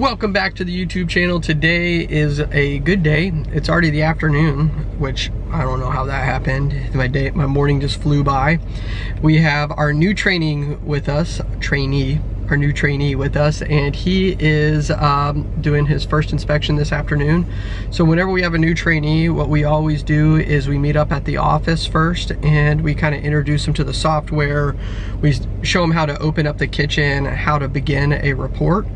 welcome back to the YouTube channel. Today is a good day. It's already the afternoon, which I don't know how that happened. My day, my morning just flew by. We have our new training with us, trainee, our new trainee with us and he is um, doing his first inspection this afternoon. So whenever we have a new trainee, what we always do is we meet up at the office first and we kind of introduce them to the software. We show him how to open up the kitchen, how to begin a report,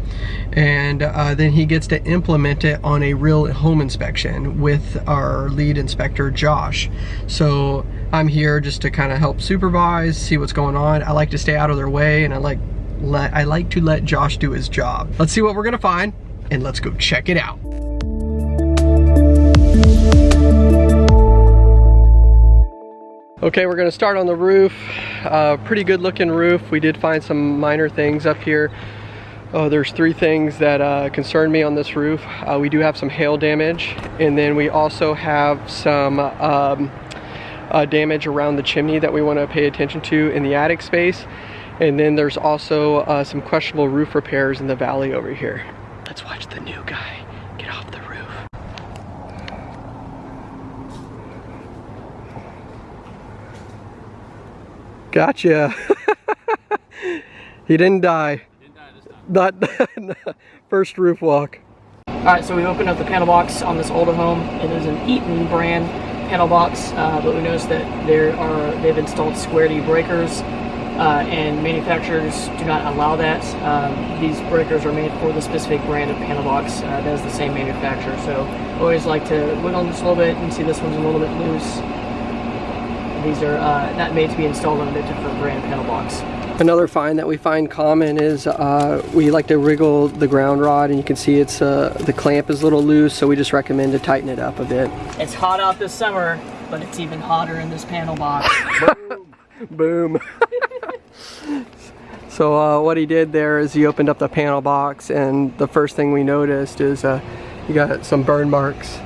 and uh, then he gets to implement it on a real home inspection with our lead inspector, Josh. So I'm here just to kind of help supervise, see what's going on. I like to stay out of their way and I like let, I like to let Josh do his job. Let's see what we're gonna find and let's go check it out. Okay, we're gonna start on the roof. Uh, pretty good looking roof. We did find some minor things up here. Oh, there's three things that uh, concern me on this roof. Uh, we do have some hail damage, and then we also have some um, uh, damage around the chimney that we want to pay attention to in the attic space. And then there's also uh, some questionable roof repairs in the valley over here. Let's watch the new guy get off the roof. Gotcha. he didn't die. He didn't die Not first roof walk. All right, so we opened up the panel box on this older home. It is an Eaton brand panel box, uh, but we noticed that there are they've installed square D breakers uh, and manufacturers do not allow that. Um, these breakers are made for the specific brand of panel box uh, that is the same manufacturer. So I always like to wiggle on this a little bit and see this one's a little bit loose. These are uh, not made to be installed on a different brand panel box. Another find that we find common is uh, we like to wriggle the ground rod and you can see it's uh, the clamp is a little loose so we just recommend to tighten it up a bit. It's hot out this summer but it's even hotter in this panel box. Boom. so uh, what he did there is he opened up the panel box and the first thing we noticed is uh, you got some burn marks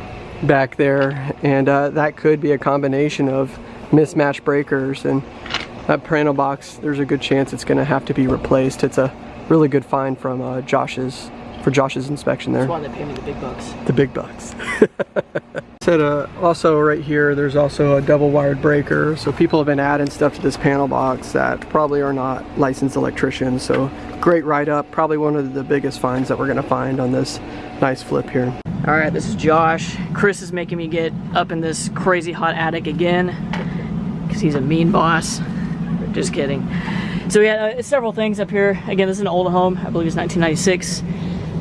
back there and uh, that could be a combination of mismatched breakers and that panel box there's a good chance it's going to have to be replaced. It's a really good find from uh, Josh's for Josh's inspection there. That's why they pay me the big bucks. The big bucks. Said uh, also right here, there's also a double wired breaker. So people have been adding stuff to this panel box that probably are not licensed electricians. So great write up. Probably one of the biggest finds that we're gonna find on this nice flip here. All right, this is Josh. Chris is making me get up in this crazy hot attic again because he's a mean boss. Just kidding. So we had uh, several things up here. Again, this is an old home. I believe it's 1996.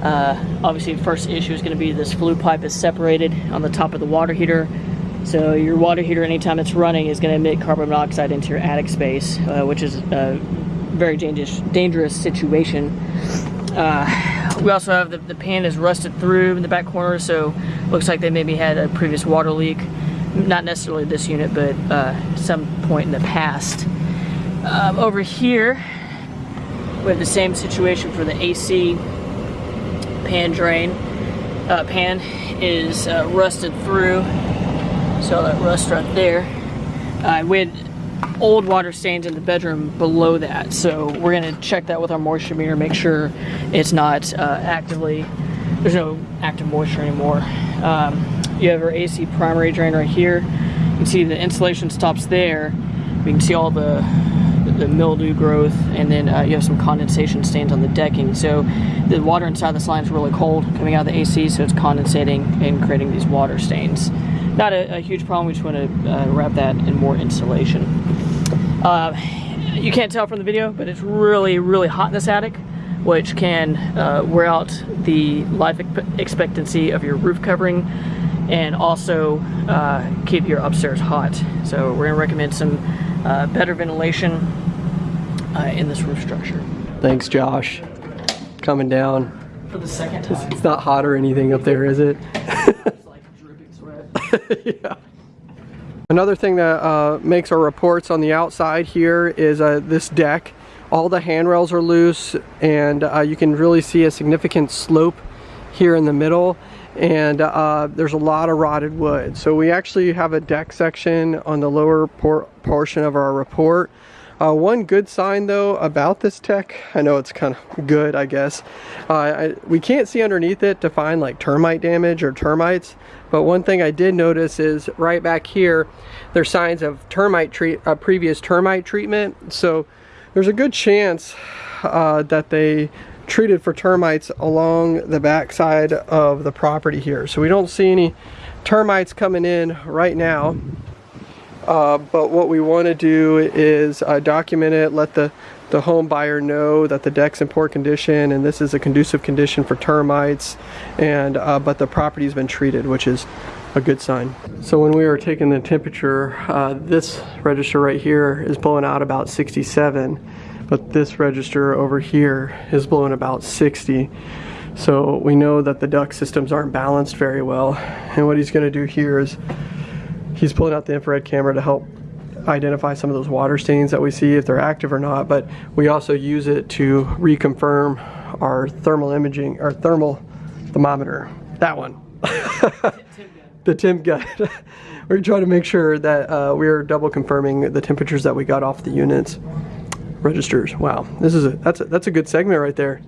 Uh, obviously the first issue is going to be this flue pipe is separated on the top of the water heater. So your water heater anytime it's running is going to emit carbon monoxide into your attic space, uh, which is a very dangerous, dangerous situation. Uh, we also have the, the pan is rusted through in the back corner, so looks like they maybe had a previous water leak. Not necessarily this unit, but uh, some point in the past. Um, over here, we have the same situation for the AC pan drain. Uh, pan is uh, rusted through, so that rust right there. Uh, we had old water stains in the bedroom below that, so we're gonna check that with our moisture meter, make sure it's not uh, actively, there's no active moisture anymore. Um, you have our AC primary drain right here. You can see the insulation stops there. We can see all the the mildew growth, and then uh, you have some condensation stains on the decking. So the water inside this line is really cold coming out of the AC, so it's condensating and creating these water stains. Not a, a huge problem, we just want to uh, wrap that in more insulation. Uh, you can't tell from the video, but it's really, really hot in this attic, which can uh, wear out the life expectancy of your roof covering and also uh, keep your upstairs hot. So we're gonna recommend some uh, better ventilation uh, in this roof structure. Thanks, Josh. Coming down. For the second time. It's not hot or anything up there, is it? it's like dripping sweat. yeah. Another thing that uh, makes our reports on the outside here is uh, this deck. All the handrails are loose and uh, you can really see a significant slope here in the middle and uh, there's a lot of rotted wood. So we actually have a deck section on the lower por portion of our report Uh, one good sign though about this tech, I know it's kind of good, I guess. Uh, I, we can't see underneath it to find like termite damage or termites, but one thing I did notice is right back here, there's signs of termite treat, uh, previous termite treatment. So there's a good chance uh, that they treated for termites along the backside of the property here. So we don't see any termites coming in right now. Uh, but what we want to do is uh, document it, let the, the home buyer know that the deck's in poor condition and this is a conducive condition for termites, and uh, but the property's been treated, which is a good sign. So when we were taking the temperature, uh, this register right here is blowing out about 67, but this register over here is blowing about 60. So we know that the duct systems aren't balanced very well. And what he's gonna do here is he's pulling out the infrared camera to help identify some of those water stains that we see if they're active or not but we also use it to reconfirm our thermal imaging our thermal thermometer. That one. The temp gun. We're trying to make sure that uh, we're double confirming the temperatures that we got off the units. Registers. Wow. This is a that's a, that's a good segment right there.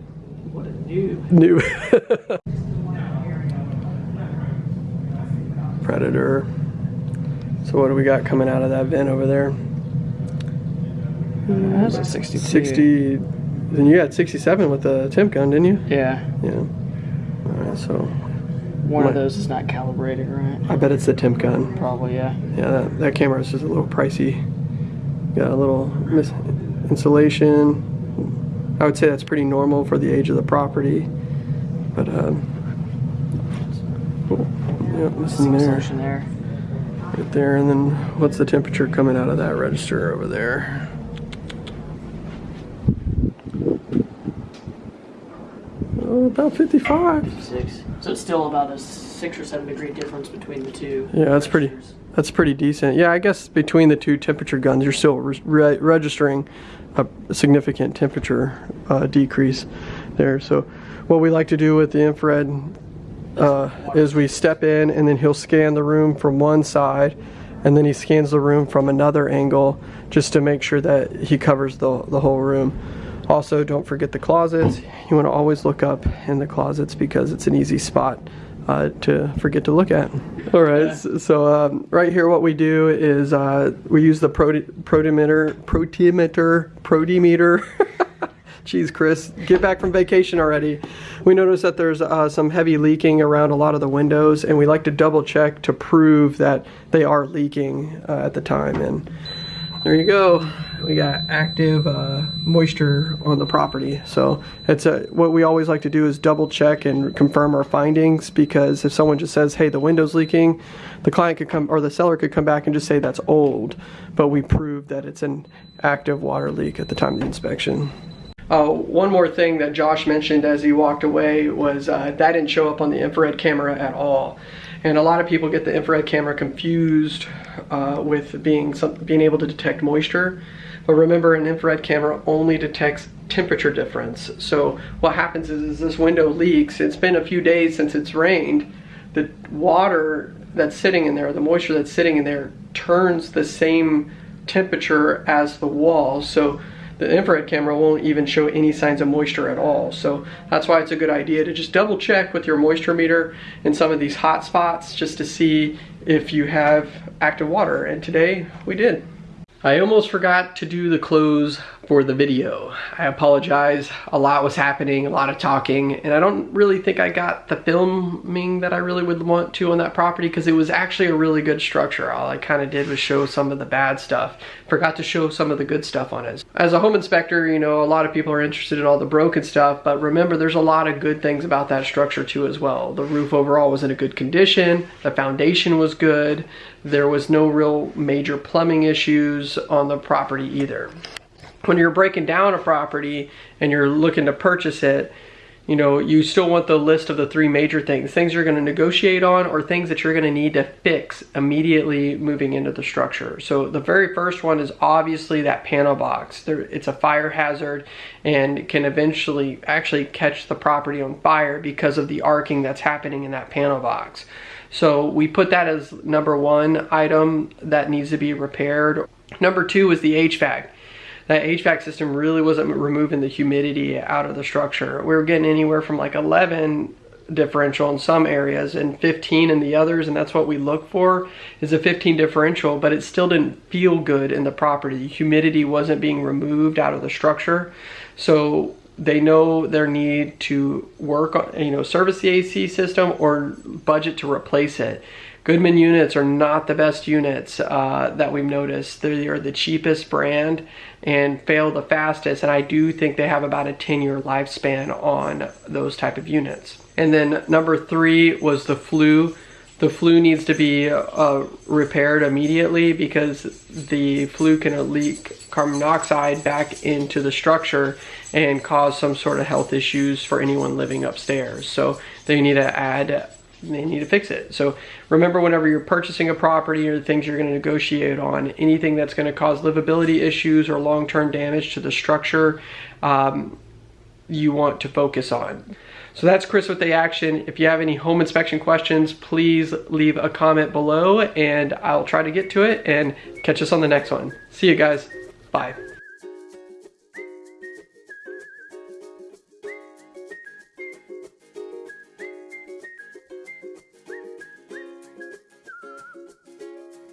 What a new. new predator so what do we got coming out of that vent over there? That's a 62. 60, then you had 67 with the temp gun, didn't you? Yeah. Yeah. All right, so One What? of those is not calibrated right. I bet it's the temp gun. Probably, yeah. Yeah, that, that camera is just a little pricey. Got a little mis- insulation. I would say that's pretty normal for the age of the property. But, um, cool. Yeah, missing there. There. Right there, and then what's the temperature coming out of that register over there? Oh, about 55. 56 So it's still about a six or seven degree difference between the two. Yeah, that's pretty. That's pretty decent. Yeah, I guess between the two temperature guns, you're still re- re- registering a significant temperature uh, decrease there. So, what we like to do with the infrared uh, is we step in and then he'll scan the room from one side and then he scans the room from another angle just to make sure that he covers the, the whole room. Also, don't forget the closets. You want to always look up in the closets because it's an easy spot uh, to forget to look at. All right, s- so um, right here what we do is uh, we use the proti- protimeter, protimeter, protimeter. Jeez, Chris, get back from vacation already. We notice that there's uh, some heavy leaking around a lot of the windows, and we like to double check to prove that they are leaking uh, at the time. And there you go. We got active uh, moisture on the property. So it's a, what we always like to do is double check and confirm our findings because if someone just says, hey, the window's leaking, the client could come or the seller could come back and just say that's old, but we proved that it's an active water leak at the time of the inspection. Uh, one more thing that Josh mentioned as he walked away was uh, that didn't show up on the infrared camera at all. And a lot of people get the infrared camera confused uh, with being some, being able to detect moisture. But remember, an infrared camera only detects temperature difference. So what happens is, is this window leaks. It's been a few days since it's rained. The water that's sitting in there, the moisture that's sitting in there, turns the same temperature as the wall. So the infrared camera won't even show any signs of moisture at all. So that's why it's a good idea to just double check with your moisture meter in some of these hot spots just to see if you have active water. And today we did. I almost forgot to do the close for the video. I apologize. A lot was happening, a lot of talking, and I don't really think I got the filming that I really would want to on that property because it was actually a really good structure. All I kind of did was show some of the bad stuff. Forgot to show some of the good stuff on it. As a home inspector, you know, a lot of people are interested in all the broken stuff, but remember there's a lot of good things about that structure too as well. The roof overall was in a good condition, the foundation was good, there was no real major plumbing issues on the property either. When you're breaking down a property and you're looking to purchase it, you know, you still want the list of the three major things things you're going to negotiate on, or things that you're going to need to fix immediately moving into the structure. So, the very first one is obviously that panel box. There, it's a fire hazard and can eventually actually catch the property on fire because of the arcing that's happening in that panel box. So, we put that as number one item that needs to be repaired. Number two is the HVAC. That HVAC system really wasn't removing the humidity out of the structure. We were getting anywhere from like 11 differential in some areas and 15 in the others and that's what we look for is a 15 differential but it still didn't feel good in the property the humidity wasn't being removed out of the structure so they know their need to work on you know service the AC system or budget to replace it Goodman units are not the best units uh, that we've noticed. They are the cheapest brand and fail the fastest. And I do think they have about a 10 year lifespan on those type of units. And then number three was the flue. The flue needs to be uh, repaired immediately because the flue can leak carbon monoxide back into the structure and cause some sort of health issues for anyone living upstairs. So they need to add they need to fix it. So remember whenever you're purchasing a property or the things you're going to negotiate on, anything that's going to cause livability issues or long-term damage to the structure, um, you want to focus on. So that's Chris with the action. If you have any home inspection questions, please leave a comment below and I'll try to get to it and catch us on the next one. See you guys. Bye.